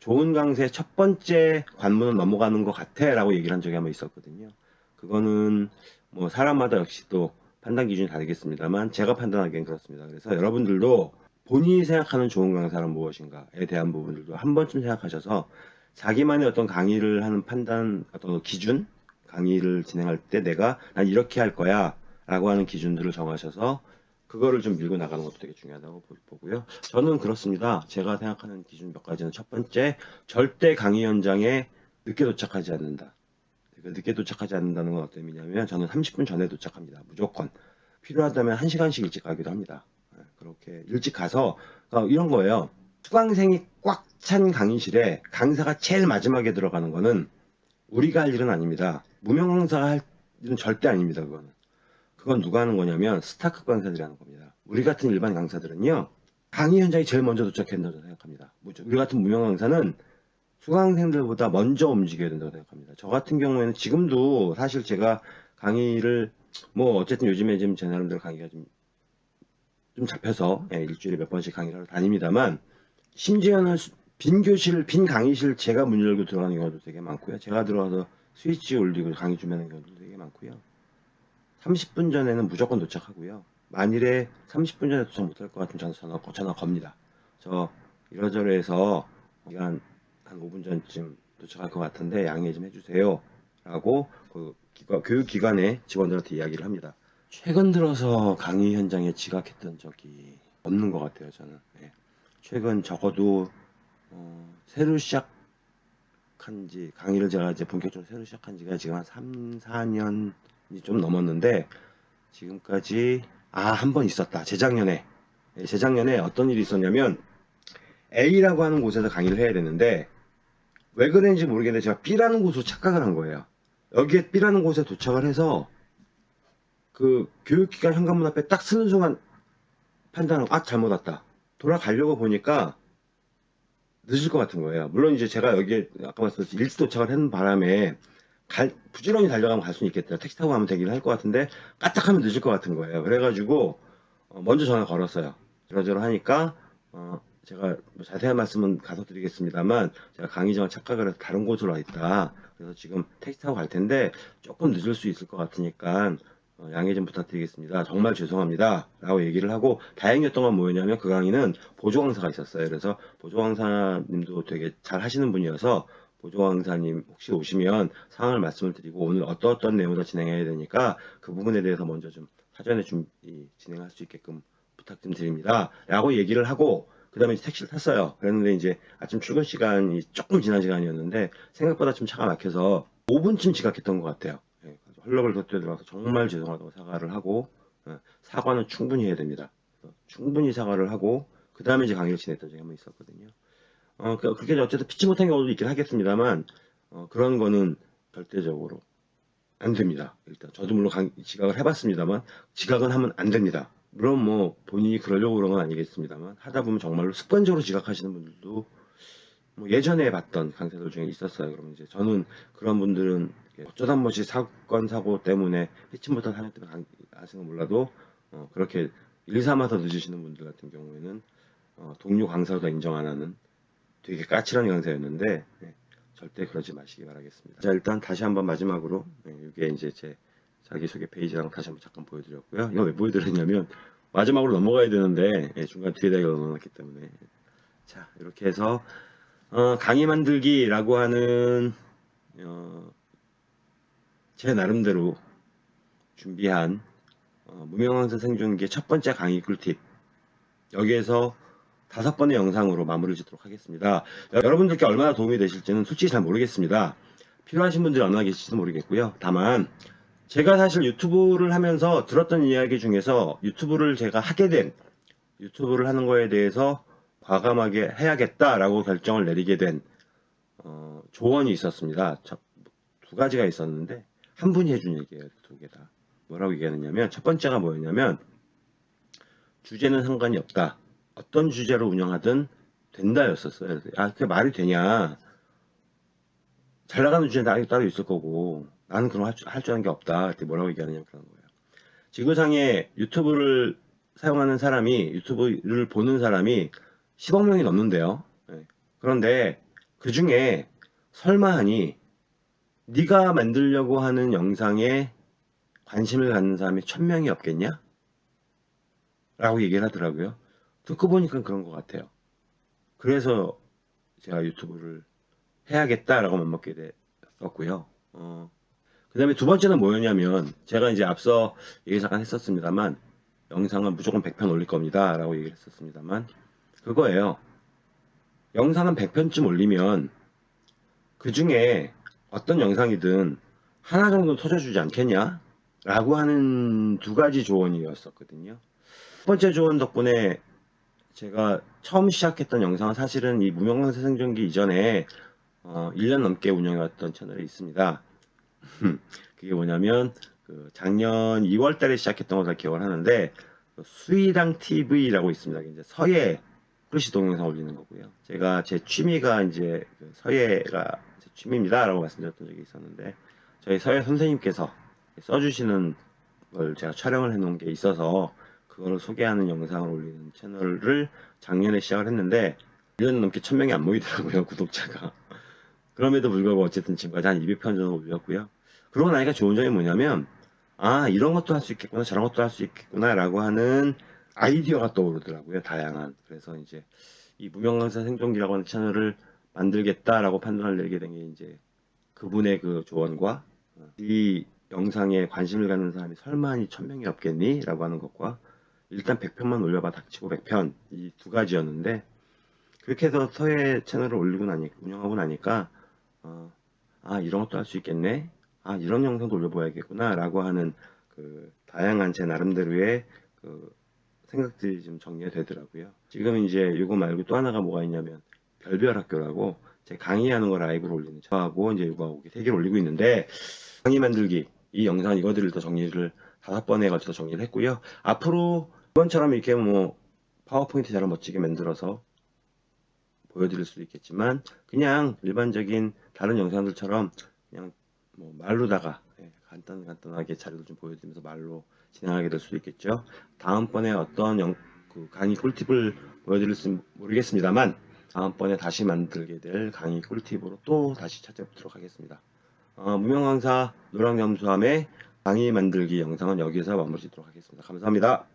좋은 강사의 첫 번째 관문은 넘어가는 것 같아 라고 얘기를 한 적이 한번 있었거든요. 그거는 뭐 사람마다 역시 또 판단 기준이 다르겠습니다만 제가 판단하기엔 그렇습니다. 그래서 여러분들도 본인이 생각하는 좋은 강사는 무엇인가에 대한 부분들도 한 번쯤 생각하셔서 자기만의 어떤 강의를 하는 판단 어떤 기준 강의를 진행할 때 내가 난 이렇게 할 거야 라고 하는 기준들을 정하셔서 그거를 좀 밀고 나가는 것도 되게 중요하다고 보- 보고요. 저는 그렇습니다. 제가 생각하는 기준 몇 가지는 첫 번째, 절대 강의 현장에 늦게 도착하지 않는다. 그러니까 늦게 도착하지 않는다는 건 어떤 의미냐면 저는 30분 전에 도착합니다. 무조건. 필요하다면 1시간씩 일찍 가기도 합니다. 네, 그렇게 일찍 가서 그러니까 이런 거예요. 수강생이 꽉 찬 강의실에 강사가 제일 마지막에 들어가는 거는 우리가 할 일은 아닙니다. 무명 강사가 할 일은 절대 아닙니다. 그거는. 그건 누가 하는 거냐면 스타크 강사들이 하는 겁니다. 우리 같은 일반 강사들은요. 강의 현장에 제일 먼저 도착해야 된다고 생각합니다. 우리 같은 무명 강사는 수강생들보다 먼저 움직여야 된다고 생각합니다. 저 같은 경우에는 지금도 사실 제가 강의를 뭐 어쨌든 요즘에 지금 제 나름대로 강의가 좀, 좀 잡혀서 예, 일주일에 몇 번씩 강의를 하러 다닙니다만 심지어는 수- 빈 교실, 빈 강의실 제가 문 열고 들어가는 경우도 되게 많고요. 제가 들어가서 스위치 올리고 강의 준비하는 경우도 되게 많고요. 30분 전에는 무조건 도착하고요. 만일에 30분 전에 도착 못할 것 같으면 저는 전화, 전화 겁니다. 저 이러저러해서 한, 한 5분 전쯤 도착할 것 같은데 양해 좀 해주세요. 라고 그 기관, 교육기관의 직원들한테 이야기를 합니다. 최근 들어서 강의 현장에 지각했던 적이 없는 것 같아요, 저는. 예. 최근 적어도 어, 새로 시작한 지 강의를 제가 이제 본격적으로 새로 시작한 지가 지금 한 3, 4년 이좀 넘었는데 지금까지 아 한 번 있었다. 재작년에. 예, 재작년에 어떤 일이 있었냐면 A라고 하는 곳에서 강의를 해야 되는데 왜 그랬는지 모르겠는데 제가 B라는 곳으로 착각을 한 거예요. 여기에 B라는 곳에 도착을 해서 그 교육기관 현관문 앞에 딱 서는 순간 판단하고 아 잘못 왔다. 돌아가려고 보니까 늦을 것 같은 거예요. 물론 이제 제가 여기에 아까 말씀드렸듯이 일찍 도착을 하는 바람에 갈, 부지런히 달려가면 갈 수는 있겠다. 택시 타고 가면 되긴 할 것 같은데 까딱하면 늦을 것 같은 거예요. 그래가지고 어, 먼저 전화 걸었어요. 이러저러 하니까 어, 제가 뭐 자세한 말씀은 가서 드리겠습니다만 제가 강의장을 착각을 해서 다른 곳으로 와 있다. 그래서 지금 택시 타고 갈 텐데 조금 늦을 수 있을 것 같으니까 어, 양해 좀 부탁드리겠습니다. 정말 죄송합니다. 라고 얘기를 하고 다행이었던 건 뭐였냐면 그 강의는 보조 강사가 있었어요. 그래서 보조 강사님도 되게 잘 하시는 분이어서 보조강사님 혹시 오시면 상황을 말씀을 드리고 오늘 어떤 어떤 내용으로 진행해야 되니까 그 부분에 대해서 먼저 좀 사전에 좀 이, 진행할 수 있게끔 부탁 좀 드립니다. 라고 얘기를 하고 그 다음에 택시를 탔어요. 그랬는데 이제 아침 출근 시간이 조금 지난 시간이었는데 생각보다 좀 차가 막혀서 5분쯤 지각했던 것 같아요. 예, 헐렁을 덧대들어서 정말 죄송하다고 사과를 하고 예, 사과는 충분히 해야 됩니다. 충분히 사과를 하고 그 다음에 이제 강의를 지냈던 적이 한 번 있었거든요. 어, 그- 그렇게 어쨌든 피치 못한 경우도 있긴 하겠습니다만 어, 그런 거는 절대적으로 안 됩니다. 일단 저도 물론 강- 지각을 해봤습니다만 지각은 하면 안 됩니다. 물론 뭐 본인이 그러려고 그런 건 아니겠습니다만 하다 보면 정말로 습관적으로 지각하시는 분들도 뭐 예전에 봤던 강사들 중에 있었어요. 그러면 이제 저는 그런 분들은 어쩌다 한 번씩 사건 사고 때문에 피치 못한 사연 때문에 건 몰라도 어, 그렇게 일 삼아서 늦으시는 분들 같은 경우에는 어, 동료 강사도 인정 안 하는 되게 까칠한 강사였는데 네, 절대 그러지 마시기 바라겠습니다. 자 일단 다시 한번 마지막으로 네, 이게 이제 제 자기소개 페이지랑 다시 한번 잠깐 보여드렸고요. 이거 왜 보여드렸냐면 마지막으로 넘어가야 되는데 예, 중간 뒤에다 이거 넣어놨기 때문에 자 이렇게 해서 어, 강의 만들기라고 하는 어, 제 나름대로 준비한 어, 무명강사 생존기의 첫 번째 강의 꿀팁 여기에서 다섯 번의 영상으로 마무리를 짓도록 하겠습니다. 여러분들께 얼마나 도움이 되실지는 솔직히 잘 모르겠습니다. 필요하신 분들이 얼마나 계실지도 모르겠고요. 다만 제가 사실 유튜브를 하면서 들었던 이야기 중에서 유튜브를 제가 하게 된 유튜브를 하는 거에 대해서 과감하게 해야겠다라고 결정을 내리게 된 어, 조언이 있었습니다. 저- 두 가지가 있었는데 한 분이 해준 얘기예요. 두 개 다. 뭐라고 얘기하느냐면 첫 번째가 뭐였냐면 주제는 상관이 없다. 어떤 주제로 운영하든 된다였었어요. 아, 그게 말이 되냐. 잘 나가는 주제는 따로, 따로 있을 거고 나는 그런 할줄 아는 게 없다. 그때 뭐라고 얘기하느냐 그런 거예요. 지구상에 유튜브를 사용하는 사람이 유튜브를 보는 사람이 10억 명이 넘는데요. 예. 그런데 그 중에 설마하니 네가 만들려고 하는 영상에 관심을 갖는 사람이 1000명이 없겠냐? 라고 얘기를 하더라고요. 듣고 보니까 그런 것 같아요. 그래서 제가 유튜브를 해야겠다라고 맘먹게 됐었고요. 어, 그 다음에 두 번째는 뭐였냐면 제가 이제 앞서 얘기 잠깐 했었습니다만 영상은 무조건 100편 올릴 겁니다 라고 얘기를 했었습니다만 그거예요. 영상은 100편쯤 올리면 그 중에 어떤 영상이든 하나 정도 터져주지 않겠냐? 라고 하는 두 가지 조언이었었거든요. 첫 번째 조언 덕분에 제가 처음 시작했던 영상은 사실은 이 무명강사 생존기 이전에 어, 1년 넘게 운영해왔던 채널이 있습니다. 그게 뭐냐면 그 작년 2월 달에 시작했던 것을 기억을 하는데 그 수의당 TV라고 있습니다. 이제 서예 후르시 동영상 올리는 거고요. 제가 제 취미가 이제 그 서예가 제 취미입니다라고 말씀드렸던 적이 있었는데 저희 서예 선생님께서 써주시는 걸 제가 촬영을 해놓은 게 있어서 그거를 소개하는 영상을 올리는 채널을 작년에 시작을 했는데 1년 넘게 1000명이 안 모이더라고요 [LAUGHS] 구독자가. 그럼에도 불구하고 어쨌든 지금까지 한 200편 정도 올렸고요. 그러고 나니까 좋은 점이 뭐냐면 아 이런 것도 할 수 있겠구나 저런 것도 할 수 있겠구나 라고 하는 아이디어가 떠오르더라고요 다양한. 그래서 이제 이 무명강사 생존기라고 하는 채널을 만들겠다라고 판단을 내리게 된 게 이제 그분의 그 조언과 이 영상에 관심을 갖는 사람이 설마니 1000명이 없겠니? 라고 하는 것과 일단 100편만 올려봐 닥치고 100편. 이 두 가지였는데 그렇게 해서 서예 채널을 올리고 나니 운영하고 나니까 어, 아 이런 것도 할 수 있겠네. 아 이런 영상도 올려봐야겠구나 라고 하는 그 다양한 제 나름대로의 그 생각들이 좀 정리가 되더라고요. 지금 이제 이거 말고 또 하나가 뭐가 있냐면 별별 학교라고 제 강의하는 거 라이브로 올리는 저하고 이제 이거 세 개를 올리고 있는데 강의 만들기 이 영상 이거들을 더 정리를 다섯 번에 걸쳐서 정리를 했고요. 앞으로 이번처럼 이렇게 뭐 파워포인트처럼 멋지게 만들어서 보여드릴 수도 있겠지만 그냥 일반적인 다른 영상들처럼 그냥 뭐 말로다가 예, 간단 간단하게 자료를 좀 보여드리면서 말로 진행하게 될 수도 있겠죠. 다음번에 어떤 영, 그 강의 꿀팁을 보여드릴지 모르겠습니다만 다음번에 다시 만들게 될 강의 꿀팁으로 또 다시 찾아뵙도록 하겠습니다. 어, 무명 강사 노랑염수함의 강의 만들기 영상은 여기서 마무리 짓도록 하겠습니다. 감사합니다.